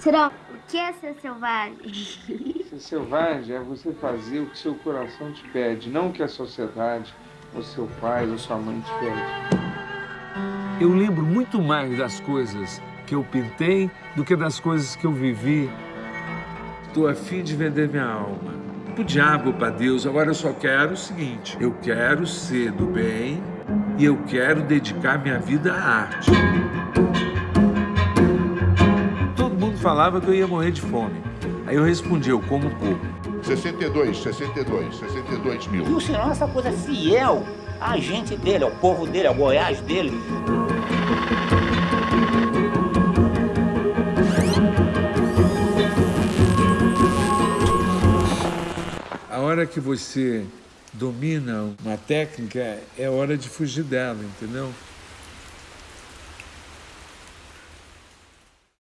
Será o que é ser selvagem? Ser selvagem é você fazer o que seu coração te pede, não o que a sociedade, ou seu pai, ou sua mãe te pede. Eu lembro muito mais das coisas que eu pintei do que das coisas que eu vivi. Estou afim de vender minha alma. Pro diabo, para Deus, agora eu só quero o seguinte, eu quero ser do bem e eu quero dedicar minha vida à arte falava que eu ia morrer de fome. Aí eu respondi, eu como pouco. 62, 62, 62 mil. E o senhor é essa coisa fiel à gente dele, ao povo dele, ao Goiás dele. A hora que você domina uma técnica, é hora de fugir dela, entendeu?